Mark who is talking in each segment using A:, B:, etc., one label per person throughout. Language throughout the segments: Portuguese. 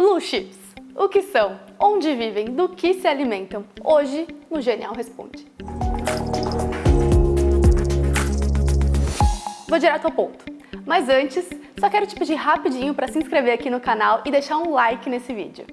A: Blue Chips. O que são? Onde vivem? Do que se alimentam? Hoje, no Genial Responde. Vou direto ao ponto. Mas antes, só quero te pedir rapidinho para se inscrever aqui no canal e deixar um like nesse vídeo.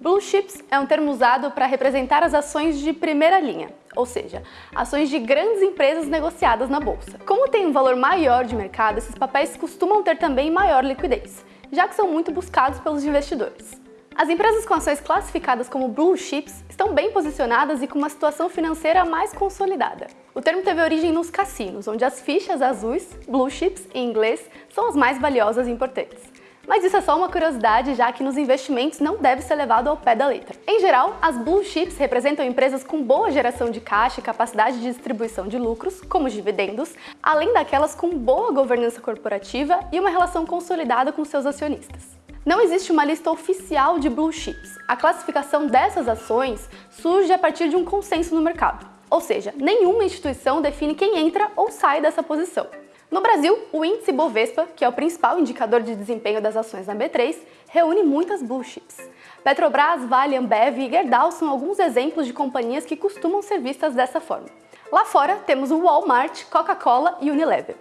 A: Blue Chips é um termo usado para representar as ações de primeira linha, ou seja, ações de grandes empresas negociadas na bolsa. Como tem um valor maior de mercado, esses papéis costumam ter também maior liquidez, já que são muito buscados pelos investidores. As empresas com ações classificadas como Blue Chips estão bem posicionadas e com uma situação financeira mais consolidada. O termo teve origem nos cassinos, onde as fichas azuis, Blue Chips em inglês, são as mais valiosas e importantes. Mas isso é só uma curiosidade, já que nos investimentos não deve ser levado ao pé da letra. Em geral, as blue chips representam empresas com boa geração de caixa e capacidade de distribuição de lucros, como os dividendos, além daquelas com boa governança corporativa e uma relação consolidada com seus acionistas. Não existe uma lista oficial de blue chips. A classificação dessas ações surge a partir de um consenso no mercado. Ou seja, nenhuma instituição define quem entra ou sai dessa posição. No Brasil, o índice Bovespa, que é o principal indicador de desempenho das ações na B3, reúne muitas blue chips. Petrobras, Vale, Ambev e Gerdau são alguns exemplos de companhias que costumam ser vistas dessa forma. Lá fora, temos o Walmart, Coca-Cola e Unilever.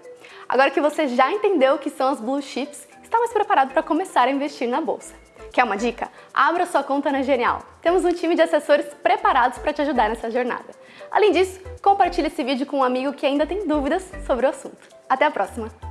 A: Agora que você já entendeu o que são as blue chips, está mais preparado para começar a investir na bolsa. Quer uma dica? Abra sua conta na Genial. Temos um time de assessores preparados para te ajudar nessa jornada. Além disso, compartilhe esse vídeo com um amigo que ainda tem dúvidas sobre o assunto. Até a próxima!